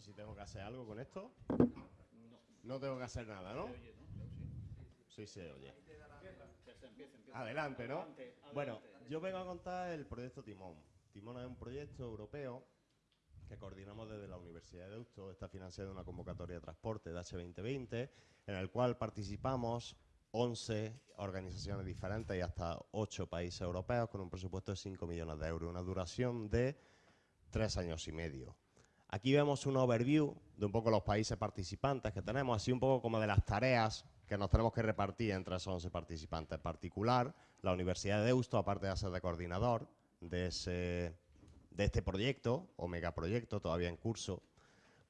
si tengo que hacer algo con esto. No tengo que hacer nada, ¿no? Sí, se oye. Adelante, ¿no? Bueno, yo vengo a contar el proyecto Timón. Timón es un proyecto europeo que coordinamos desde la Universidad de Deusto. Está financiado en una convocatoria de transporte de H2020, en el cual participamos 11 organizaciones diferentes y hasta 8 países europeos con un presupuesto de 5 millones de euros, una duración de 3 años y medio. Aquí vemos un overview de un poco los países participantes que tenemos, así un poco como de las tareas que nos tenemos que repartir entre esos 11 participantes. En particular, la Universidad de Deusto, aparte de ser de coordinador de, de este proyecto, o megaproyecto todavía en curso,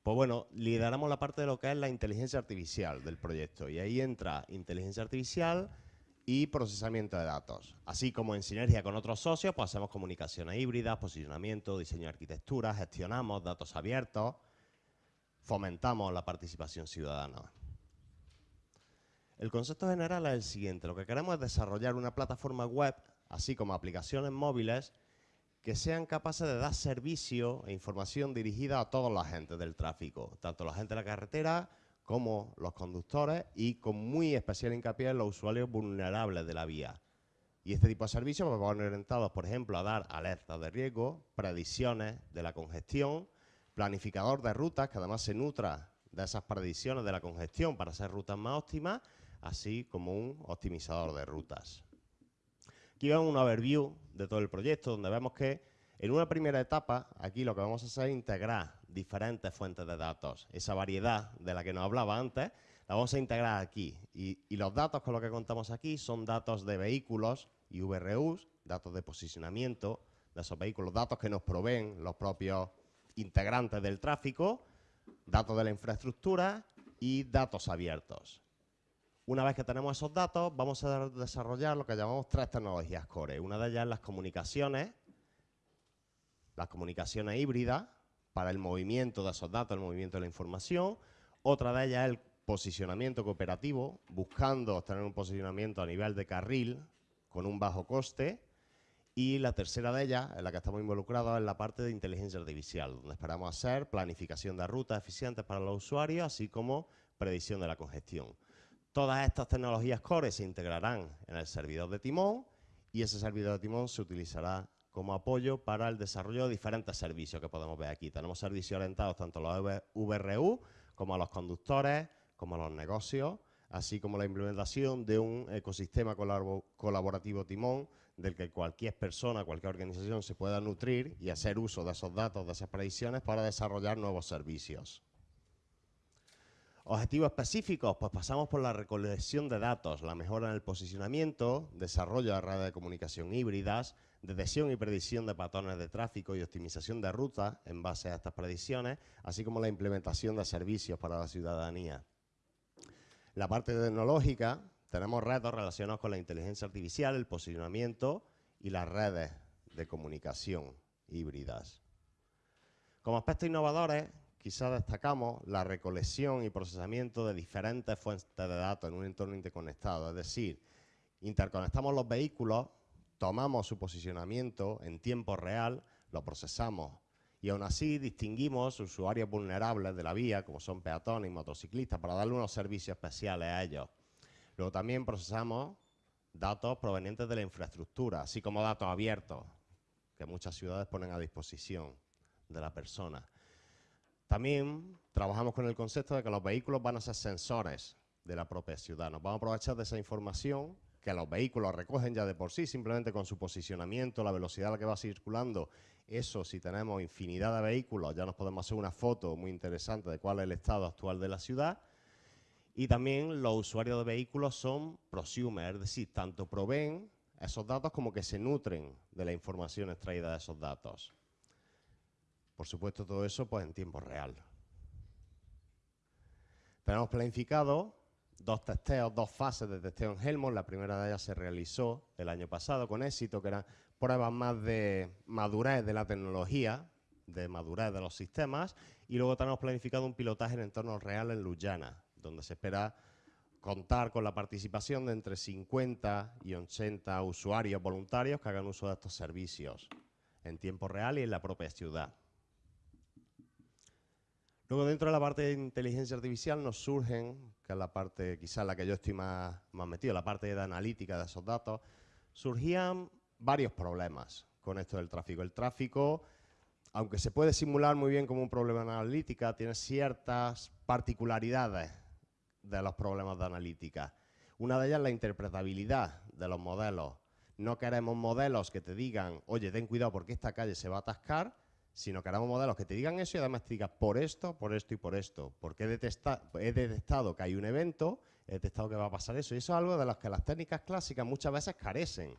pues bueno, lideramos la parte de lo que es la inteligencia artificial del proyecto. Y ahí entra inteligencia artificial y procesamiento de datos. Así como en sinergia con otros socios, pues hacemos comunicaciones híbridas, posicionamiento, diseño de arquitectura, gestionamos datos abiertos, fomentamos la participación ciudadana. El concepto general es el siguiente. Lo que queremos es desarrollar una plataforma web, así como aplicaciones móviles, que sean capaces de dar servicio e información dirigida a todos los agentes del tráfico, tanto la gente de la carretera como los conductores y con muy especial hincapié en los usuarios vulnerables de la vía. Y este tipo de servicios pues, van orientados, por ejemplo, a dar alertas de riesgo, predicciones de la congestión, planificador de rutas que además se nutra de esas predicciones de la congestión para hacer rutas más óptimas así como un optimizador de rutas. Aquí vemos un overview de todo el proyecto, donde vemos que en una primera etapa, aquí lo que vamos a hacer es integrar diferentes fuentes de datos. Esa variedad de la que nos hablaba antes, la vamos a integrar aquí. Y, los datos con los que contamos aquí son datos de vehículos y VRUs, datos de posicionamiento de esos vehículos, datos que nos proveen los propios integrantes del tráfico, datos de la infraestructura y datos abiertos. Una vez que tenemos esos datos, vamos a desarrollar lo que llamamos tres tecnologías core. Una de ellas es las comunicaciones, las comunicaciones híbridas, para el movimiento de esos datos, el movimiento de la información. Otra de ellas es el posicionamiento cooperativo, buscando obtener un posicionamiento a nivel de carril con un bajo coste. Y la tercera de ellas, en la que estamos involucrados, es la parte de inteligencia artificial, donde esperamos hacer planificación de rutas eficientes para los usuarios, así como predicción de la congestión. Todas estas tecnologías core se integrarán en el servidor de Timón y ese servidor de Timón se utilizará como apoyo para el desarrollo de diferentes servicios que podemos ver aquí. Tenemos servicios orientados tanto a los VRU como a los conductores, como a los negocios, así como la implementación de un ecosistema colaborativo Timón del que cualquier persona, cualquier organización se pueda nutrir y hacer uso de esos datos, de esas predicciones para desarrollar nuevos servicios. Objetivos específicos, pues pasamos por la recolección de datos, la mejora en el posicionamiento, desarrollo de redes de comunicación híbridas, detección y predicción de patrones de tráfico y optimización de rutas en base a estas predicciones, así como la implementación de servicios para la ciudadanía. La parte tecnológica, tenemos retos relacionados con la inteligencia artificial, el posicionamiento y las redes de comunicación híbridas. Como aspectos innovadores, quizá destacamos la recolección y procesamiento de diferentes fuentes de datos en un entorno interconectado. Es decir, interconectamos los vehículos, tomamos su posicionamiento en tiempo real, lo procesamos y aún así distinguimos usuarios vulnerables de la vía, como son peatones y motociclistas, para darle unos servicios especiales a ellos. Luego también procesamos datos provenientes de la infraestructura, así como datos abiertos, que muchas ciudades ponen a disposición de la persona. También trabajamos con el concepto de que los vehículos van a ser sensores de la propia ciudad. Nos vamos a aprovechar de esa información que los vehículos recogen ya de por sí, simplemente con su posicionamiento, la velocidad a la que va circulando. Eso, si tenemos infinidad de vehículos, ya nos podemos hacer una foto muy interesante de cuál es el estado actual de la ciudad. Y también los usuarios de vehículos son prosumers, es decir, tanto proveen esos datos como que se nutren de la información extraída de esos datos. Por supuesto, todo eso pues, en tiempo real. Tenemos planificado dos testeos, dos fases de testeo en Helmholtz. La primera de ellas se realizó el año pasado con éxito, que eran pruebas más de madurez de la tecnología, de madurez de los sistemas, y luego tenemos planificado un pilotaje en entorno real en Lujana, donde se espera contar con la participación de entre 50 y 80 usuarios voluntarios que hagan uso de estos servicios en tiempo real y en la propia ciudad. Luego dentro de la parte de inteligencia artificial nos surgen, que es la parte quizás la que yo estoy más, más metido, la parte de analítica de esos datos, surgían varios problemas con esto del tráfico. El tráfico, aunque se puede simular muy bien como un problema de analítica, tiene ciertas particularidades de los problemas de analítica. Una de ellas es la interpretabilidad de los modelos. No queremos modelos que te digan, oye, ten cuidado porque esta calle se va a atascar, sino queremos modelos que te digan eso y además te digan por esto, por esto y por esto. Porque he, he detectado que hay un evento, he detectado que va a pasar eso. Y eso es algo de lo que las técnicas clásicas muchas veces carecen.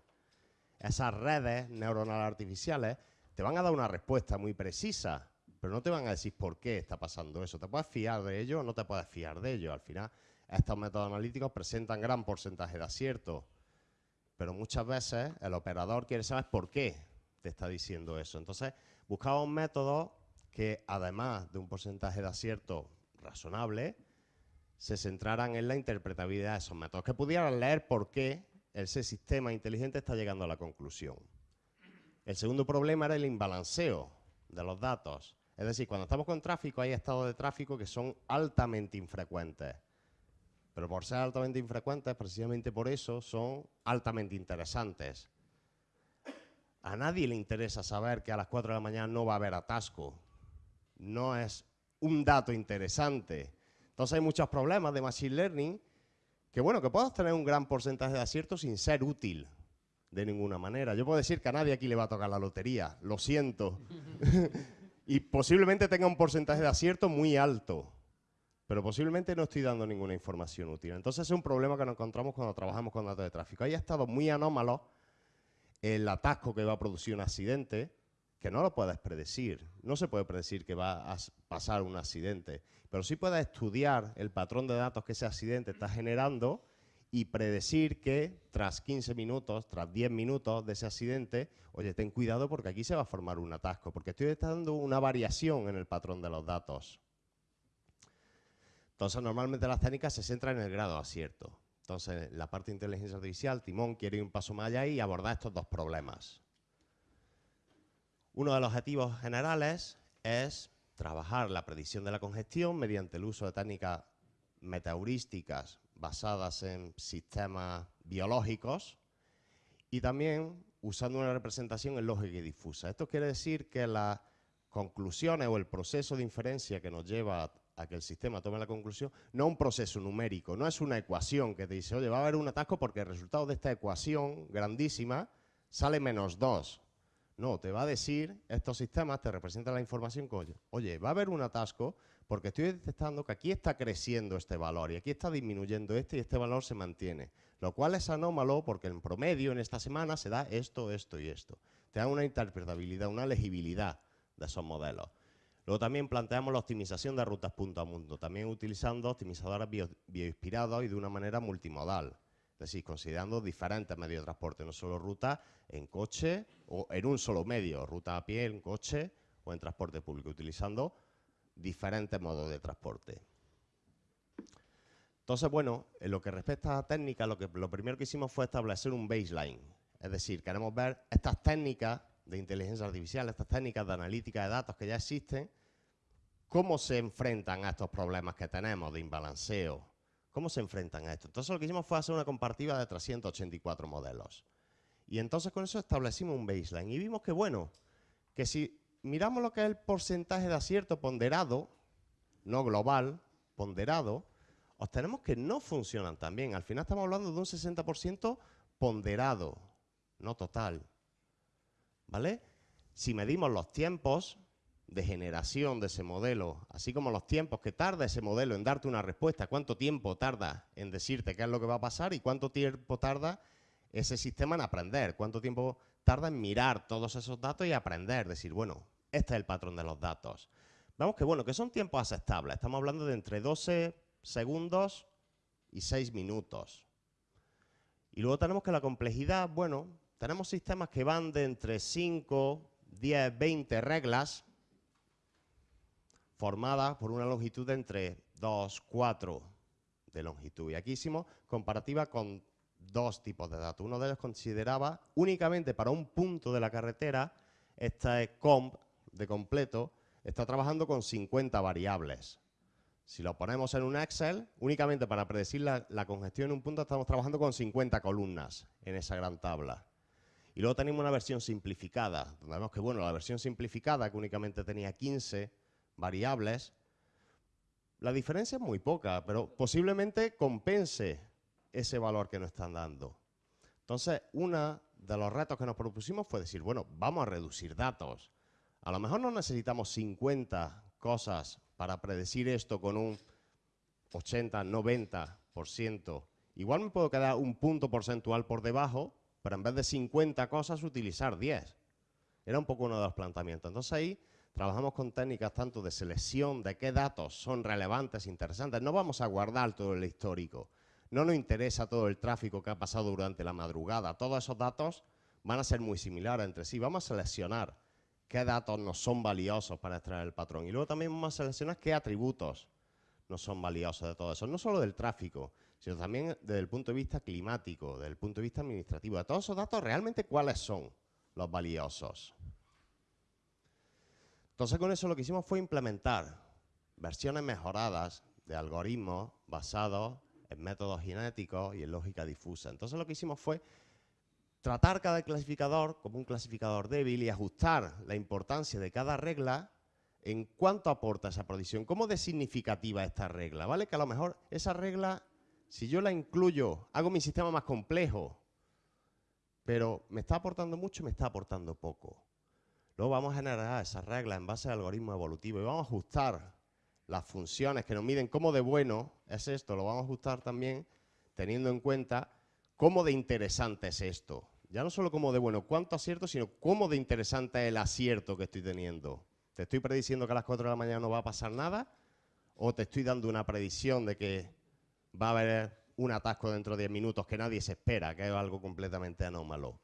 Esas redes neuronales artificiales te van a dar una respuesta muy precisa, pero no te van a decir por qué está pasando eso. Te puedes fiar de ello o no te puedes fiar de ello. Al final, estos métodos analíticos presentan gran porcentaje de acierto, pero muchas veces el operador quiere saber por qué te está diciendo eso. Entonces, buscamos métodos que, además de un porcentaje de acierto razonable, se centraran en la interpretabilidad de esos métodos, que pudieran leer por qué ese sistema inteligente está llegando a la conclusión. El segundo problema era el imbalanceo de los datos. Es decir, cuando estamos con tráfico hay estados de tráfico que son altamente infrecuentes. Pero por ser altamente infrecuentes, precisamente por eso, son altamente interesantes. A nadie le interesa saber que a las 4 de la mañana no va a haber atasco. No es un dato interesante. Entonces hay muchos problemas de Machine Learning que bueno, que puedas tener un gran porcentaje de acierto sin ser útil de ninguna manera. Yo puedo decir que a nadie aquí le va a tocar la lotería, lo siento. y posiblemente tenga un porcentaje de acierto muy alto, pero posiblemente no estoy dando ninguna información útil. Entonces es un problema que nos encontramos cuando trabajamos con datos de tráfico. Hay estado muy anómalos el atasco que va a producir un accidente, que no lo puedes predecir. No se puede predecir que va a pasar un accidente pero sí puedes estudiar el patrón de datos que ese accidente está generando y predecir que tras 15 minutos, tras 10 minutos de ese accidente, oye, ten cuidado porque aquí se va a formar un atasco, porque estoy dando una variación en el patrón de los datos. Entonces, normalmente las técnicas se centran en el grado de acierto. Entonces, la parte de inteligencia artificial, Timón quiere ir un paso más allá y abordar estos dos problemas. Uno de los objetivos generales es trabajar la predicción de la congestión mediante el uso de técnicas metaheurísticas basadas en sistemas biológicos y también usando una representación en lógica y difusa. Esto quiere decir que las conclusiones o el proceso de inferencia que nos lleva a que el sistema tome la conclusión no un proceso numérico, no es una ecuación que te dice, oye, va a haber un atasco porque el resultado de esta ecuación grandísima sale menos 2. No, te va a decir, estos sistemas te representan la información con, oye, va a haber un atasco porque estoy detectando que aquí está creciendo este valor y aquí está disminuyendo este y este valor se mantiene. Lo cual es anómalo porque en promedio en esta semana se da esto, esto y esto. Te da una interpretabilidad, una legibilidad de esos modelos. Luego también planteamos la optimización de rutas punto a mundo, también utilizando optimizadores bioinspirados y de una manera multimodal. Es decir, considerando diferentes medios de transporte, no solo ruta en coche o en un solo medio, ruta a pie, en coche o en transporte público, utilizando diferentes modos de transporte. Entonces, bueno, en lo que respecta a técnicas, lo, lo primero que hicimos fue establecer un baseline. Es decir, queremos ver estas técnicas de inteligencia artificial, estas técnicas de analítica de datos que ya existen, cómo se enfrentan a estos problemas que tenemos de imbalanceo, ¿Cómo se enfrentan a esto? Entonces lo que hicimos fue hacer una comparativa de 384 modelos. Y entonces con eso establecimos un baseline y vimos que, bueno, que si miramos lo que es el porcentaje de acierto ponderado, no global, ponderado, obtenemos que no funcionan tan bien. Al final estamos hablando de un 60% ponderado, no total. ¿Vale? Si medimos los tiempos, de generación de ese modelo, así como los tiempos que tarda ese modelo en darte una respuesta, cuánto tiempo tarda en decirte qué es lo que va a pasar y cuánto tiempo tarda ese sistema en aprender, cuánto tiempo tarda en mirar todos esos datos y aprender, decir, bueno, este es el patrón de los datos. Vemos que, bueno, que son tiempos aceptables, estamos hablando de entre 12 segundos y 6 minutos. Y luego tenemos que la complejidad, bueno, tenemos sistemas que van de entre 5, 10, 20 reglas, formada por una longitud de entre 2, 4 de longitud. Y aquí hicimos comparativa con dos tipos de datos. Uno de ellos consideraba únicamente para un punto de la carretera esta comp de completo, está trabajando con 50 variables. Si lo ponemos en un Excel, únicamente para predecir la, la, congestión en un punto estamos trabajando con 50 columnas en esa gran tabla. Y luego tenemos una versión simplificada, donde vemos que bueno, la versión simplificada, que únicamente tenía 15 variables, la diferencia es muy poca, pero posiblemente compense ese valor que nos están dando. Entonces, uno de los retos que nos propusimos fue decir, bueno, vamos a reducir datos. A lo mejor no necesitamos 50 cosas para predecir esto con un 80, 90%. Igual me puedo quedar un punto porcentual por debajo, pero en vez de 50 cosas utilizar 10. Era un poco uno de los planteamientos. Entonces ahí trabajamos con técnicas tanto de selección, de qué datos son relevantes, interesantes. No vamos a guardar todo el histórico. No nos interesa todo el tráfico que ha pasado durante la madrugada. Todos esos datos van a ser muy similares entre sí. Vamos a seleccionar qué datos nos son valiosos para extraer el patrón. Y luego también vamos a seleccionar qué atributos nos son valiosos de todo eso. No solo del tráfico, sino también desde el punto de vista climático, desde el punto de vista administrativo. De todos esos datos, realmente, ¿cuáles son los valiosos? Entonces, con eso lo que hicimos fue implementar versiones mejoradas de algoritmos basados en métodos genéticos y en lógica difusa. Entonces, lo que hicimos fue tratar cada clasificador como un clasificador débil y ajustar la importancia de cada regla en cuánto aporta esa predicción, cómo de significativa esta regla, ¿vale? Que a lo mejor esa regla si yo la incluyo, hago mi sistema más complejo, pero me está aportando mucho me está aportando poco. Luego vamos a generar esas reglas en base al algoritmo evolutivo y vamos a ajustar las funciones que nos miden cómo de bueno es esto, lo vamos a ajustar también teniendo en cuenta cómo de interesante es esto. Ya no solo cómo de bueno, cuánto acierto, sino cómo de interesante es el acierto que estoy teniendo. ¿Te estoy prediciendo que a las 4 de la mañana no va a pasar nada? ¿O te estoy dando una predicción de que va a haber un atasco dentro de 10 minutos que nadie se espera, que es algo completamente anómalo.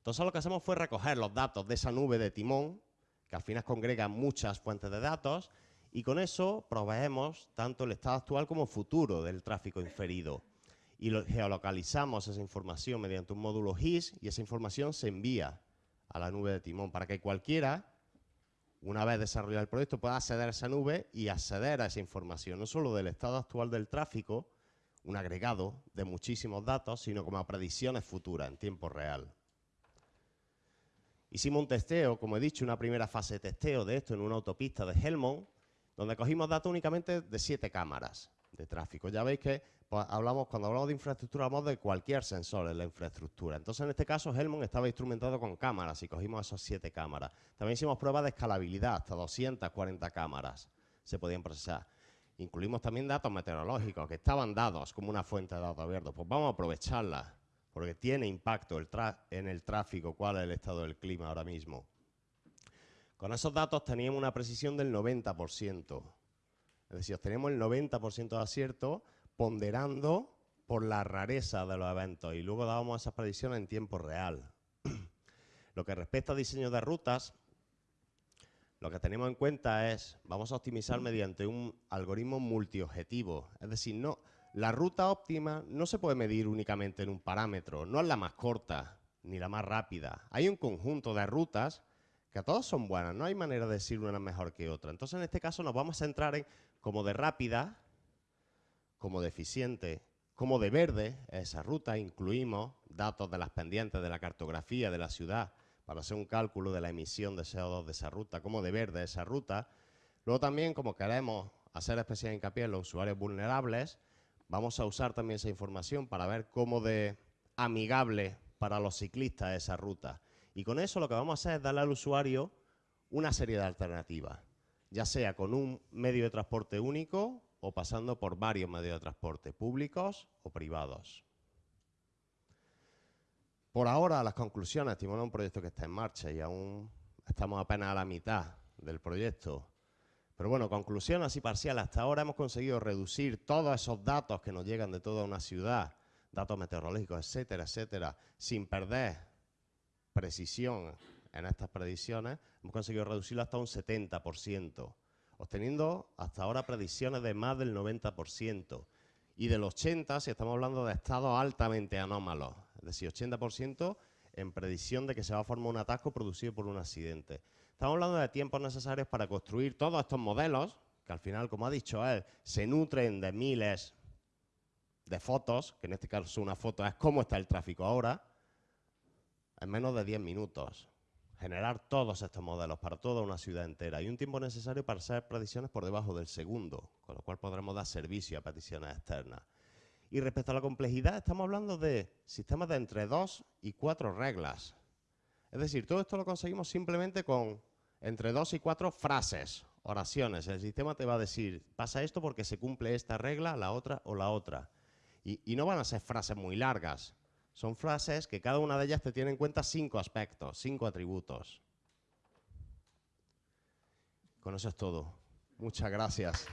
Entonces lo que hacemos fue recoger los datos de esa nube de timón, que al final congrega muchas fuentes de datos, y con eso proveemos tanto el estado actual como futuro del tráfico inferido. Y geolocalizamos esa información mediante un módulo GIS y esa información se envía a la nube de timón para que cualquiera una vez desarrollado el proyecto, pueda acceder a esa nube y acceder a esa información, no solo del estado actual del tráfico, un agregado de muchísimos datos, sino como predicciones futuras en tiempo real. Hicimos un testeo, como he dicho, una primera fase de testeo de esto en una autopista de Helmond, donde cogimos datos únicamente de siete cámaras de tráfico. Ya veis que pues, hablamos, cuando hablamos de infraestructura hablamos de cualquier sensor en la infraestructura. Entonces, en este caso, Helmond estaba instrumentado con cámaras y cogimos esas siete cámaras. También hicimos pruebas de escalabilidad, hasta 240 cámaras se podían procesar. Incluimos también datos meteorológicos que estaban dados como una fuente de datos abiertos. Pues vamos a aprovecharlas, porque tiene impacto en el tráfico, cuál es el estado del clima ahora mismo. Con esos datos teníamos una precisión del 90%. Es decir, obtenemos el 90% de acierto ponderando por la rareza de los eventos y luego dábamos esas predicciones en tiempo real. lo que respecta a diseño de rutas, lo que tenemos en cuenta es, vamos a optimizar mediante un algoritmo multiobjetivo. Es decir, no, la ruta óptima no se puede medir únicamente en un parámetro, no es la más corta ni la más rápida. Hay un conjunto de rutas que todas son buenas, no hay manera de decir una mejor que otra. Entonces, en este caso nos vamos a centrar en como de rápida, como deficiente, como de verde, esa ruta incluimos datos de las pendientes de la cartografía de la ciudad para hacer un cálculo de la emisión de CO2 de esa ruta, como de verde esa ruta. Luego también, como queremos hacer especial hincapié en los usuarios vulnerables, vamos a usar también esa información para ver cómo de amigable para los ciclistas esa ruta. Y con eso lo que vamos a hacer es darle al usuario una serie de alternativas, ya sea con un medio de transporte único o pasando por varios medios de transporte, públicos o privados. Por ahora, las conclusiones, estimamos un proyecto que está en marcha y aún estamos apenas a la mitad del proyecto. Pero bueno, conclusión así parcial. Hasta ahora hemos conseguido reducir todos esos datos que nos llegan de toda una ciudad, datos meteorológicos, etcétera, etcétera, sin perder precisión en estas predicciones. Hemos conseguido reducirlo hasta un 70% obteniendo hasta ahora predicciones de más del 90%. Y del 80% si estamos hablando de estados altamente anómalos, es decir, 80% en predicción de que se va a formar un atasco producido por un accidente. Estamos hablando de tiempos necesarios para construir todos estos modelos, que al final, como ha dicho él, se nutren de miles de fotos, que en este caso una foto es cómo está el tráfico ahora, en menos de 10 minutos. Generar todos estos modelos para toda una ciudad entera y un tiempo necesario para hacer predicciones por debajo del segundo, con lo cual podremos dar servicio a peticiones externas. Y respecto a la complejidad, estamos hablando de sistemas de entre dos y cuatro reglas. Es decir, todo esto lo conseguimos simplemente con entre dos y cuatro frases, oraciones. El sistema te va a decir, pasa esto porque se cumple esta regla, la otra o la otra. Y, no van a ser frases muy largas. Son frases que cada una de ellas te tiene en cuenta cinco aspectos, cinco atributos. Con eso es todo. Muchas gracias.